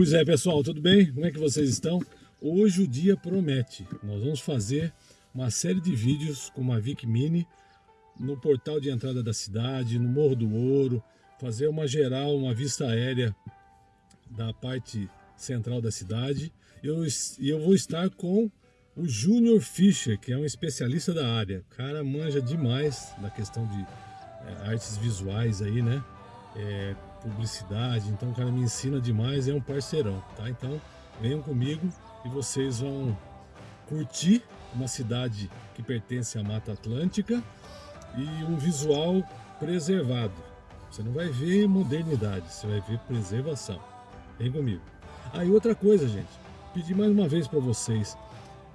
Pois é, pessoal, tudo bem? Como é que vocês estão? Hoje o dia promete. Nós vamos fazer uma série de vídeos com uma Vic Mini no portal de entrada da cidade, no Morro do Ouro, fazer uma geral, uma vista aérea da parte central da cidade. E eu, eu vou estar com o Júnior Fischer, que é um especialista da área. O cara manja demais da questão de é, artes visuais aí, né? É, publicidade, então o cara me ensina demais, é um parceirão, tá? Então venham comigo e vocês vão curtir uma cidade que pertence à Mata Atlântica e um visual preservado. Você não vai ver modernidade, você vai ver preservação. Vem comigo. Aí ah, outra coisa, gente, pedi mais uma vez para vocês.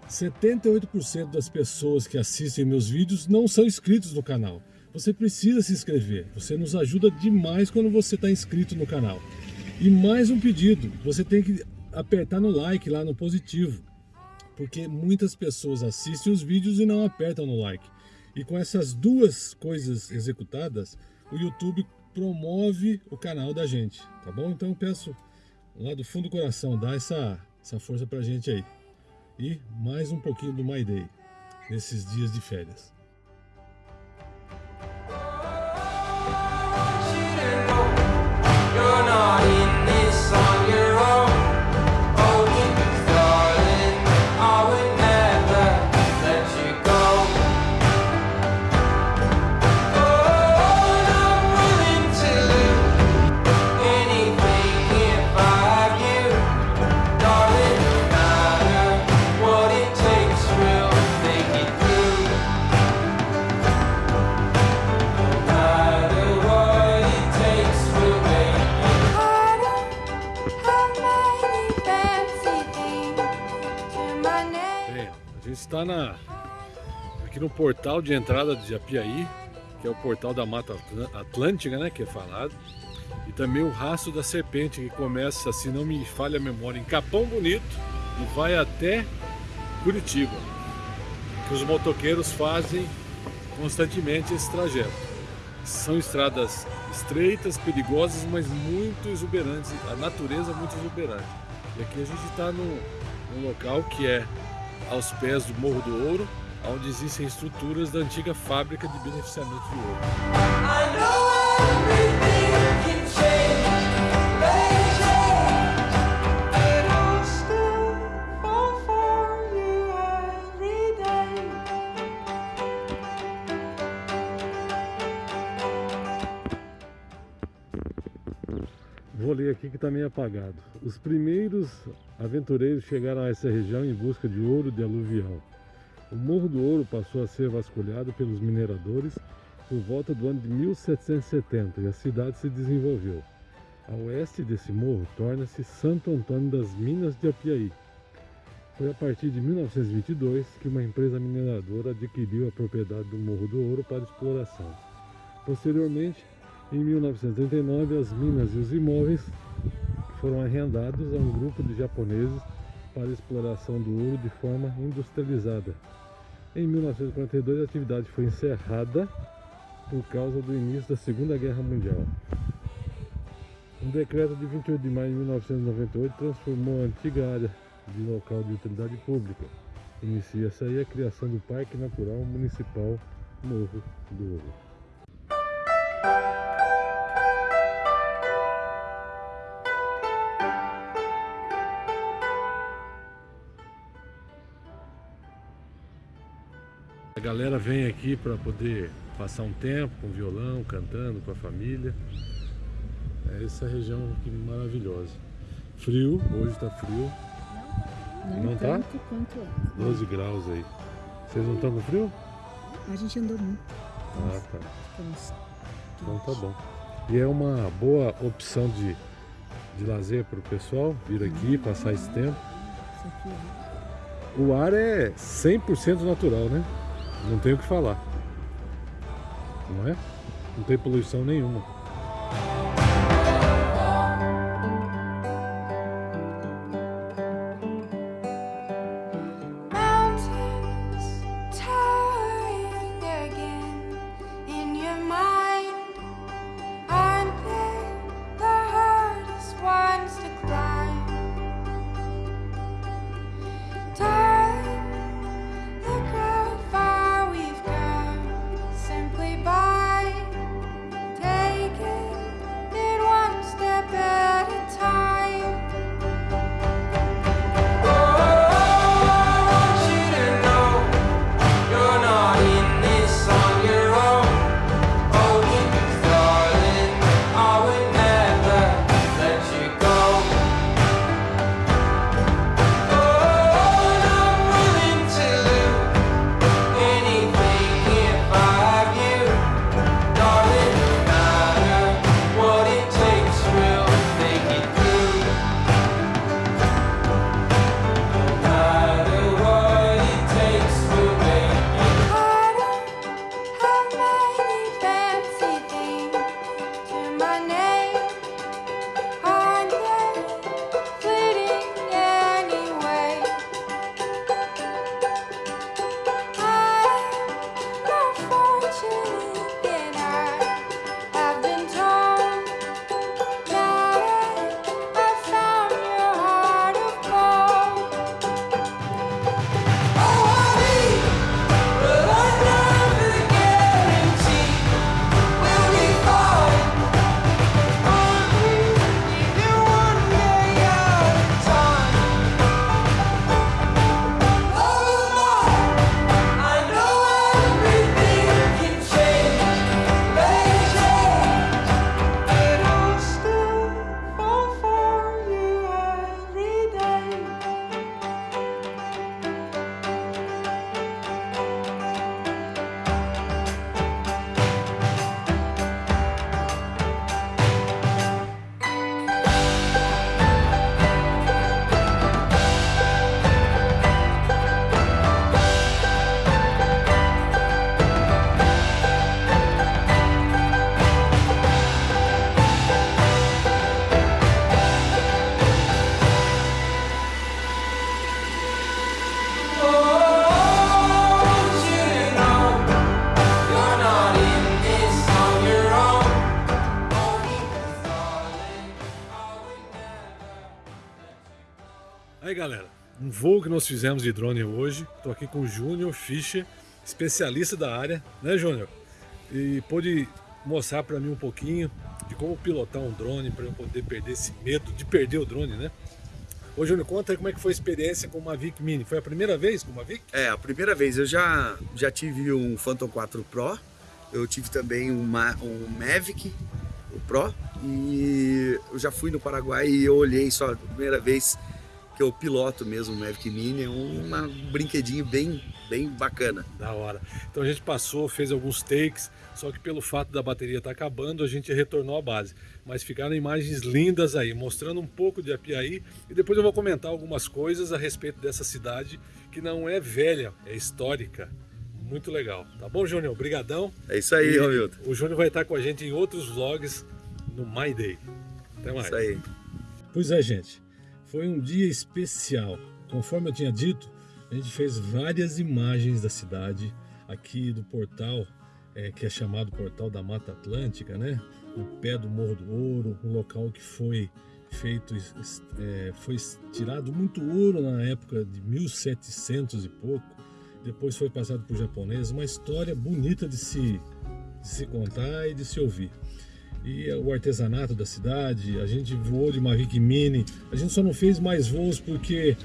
78% das pessoas que assistem meus vídeos não são inscritos no canal você precisa se inscrever. Você nos ajuda demais quando você está inscrito no canal. E mais um pedido, você tem que apertar no like lá no positivo. Porque muitas pessoas assistem os vídeos e não apertam no like. E com essas duas coisas executadas, o YouTube promove o canal da gente, tá bom? Então eu peço lá do fundo do coração, dá essa, essa força pra gente aí. E mais um pouquinho do My Day, nesses dias de férias. Aqui no portal de entrada de Apiaí, que é o portal da Mata Atlântica, né, que é falado. E também o Rastro da Serpente, que começa, se não me falha a memória, em Capão Bonito e vai até Curitiba. Que os motoqueiros fazem constantemente esse trajeto. São estradas estreitas, perigosas, mas muito exuberantes, a natureza é muito exuberante. E aqui a gente está num local que é aos pés do Morro do Ouro, onde existem estruturas da antiga fábrica de beneficiamento de ouro. Vou ler aqui que está meio apagado. Os primeiros aventureiros chegaram a essa região em busca de ouro de aluvial. O Morro do Ouro passou a ser vasculhado pelos mineradores por volta do ano de 1770 e a cidade se desenvolveu. A oeste desse morro torna-se Santo Antônio das Minas de Apiaí. Foi a partir de 1922 que uma empresa mineradora adquiriu a propriedade do Morro do Ouro para exploração. Posteriormente, em 1939, as minas e os imóveis foram arrendados a um grupo de japoneses para exploração do ouro de forma industrializada. Em 1942, a atividade foi encerrada por causa do início da Segunda Guerra Mundial. Um decreto de 28 de maio de 1998 transformou a antiga área de local de utilidade pública. Inicia-se aí a criação do Parque Natural Municipal Morro do Ouro. Galera vem aqui para poder passar um tempo com violão, cantando com a família. É essa região aqui maravilhosa. Frio, hoje está frio. Não, não, não tá? quanto é. 12 graus aí. Vocês não estão com frio? A gente andou muito. Ah, tá. Então tá bom. E é uma boa opção de, de lazer para o pessoal vir aqui, passar esse tempo. O ar é 100% natural, né? Não tem o que falar. Não é? Não tem poluição nenhuma. Um voo que nós fizemos de drone hoje. Estou aqui com o Júnior Fischer, especialista da área, né Júnior? E pôde mostrar para mim um pouquinho de como pilotar um drone para eu poder perder esse medo de perder o drone, né? Ô Júnior, conta aí como é que foi a experiência com o Mavic Mini. Foi a primeira vez com o Mavic? É, a primeira vez. Eu já, já tive um Phantom 4 Pro, eu tive também um Mavic o Pro e eu já fui no Paraguai e eu olhei só a primeira vez que eu piloto mesmo o Mavic Mini, é um, um brinquedinho bem, bem bacana. Da hora. Então a gente passou, fez alguns takes, só que pelo fato da bateria estar tá acabando, a gente retornou à base. Mas ficaram imagens lindas aí, mostrando um pouco de Apiaí e depois eu vou comentar algumas coisas a respeito dessa cidade que não é velha, é histórica. Muito legal. Tá bom, Júnior? Obrigadão. É isso aí, Romilton. O Júnior vai estar com a gente em outros vlogs no My Day. Até mais. Isso aí. Pois é, gente. Foi um dia especial. Conforme eu tinha dito, a gente fez várias imagens da cidade aqui do portal, é, que é chamado Portal da Mata Atlântica, né? No pé do Morro do Ouro, um local que foi feito, é, foi tirado muito ouro na época de 1700 e pouco, depois foi passado por japoneses, uma história bonita de se, de se contar e de se ouvir e o artesanato da cidade. A gente voou de Mavic Mini. A gente só não fez mais voos porque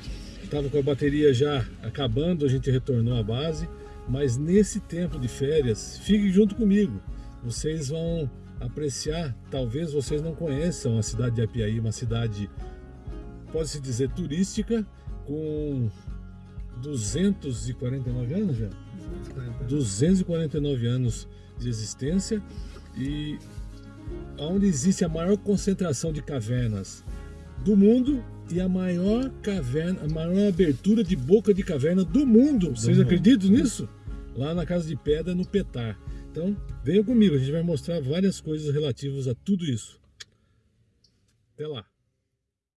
estava com a bateria já acabando, a gente retornou à base. Mas nesse tempo de férias, fique junto comigo. Vocês vão apreciar, talvez vocês não conheçam a cidade de Apiaí, uma cidade, pode-se dizer, turística, com 249 anos já? 249 anos de existência e onde existe a maior concentração de cavernas do mundo e a maior caverna, a maior abertura de boca de caverna do mundo. Vocês acreditam nisso? Lá na Casa de Pedra, no Petar. Então, venham comigo, a gente vai mostrar várias coisas relativas a tudo isso. Até lá.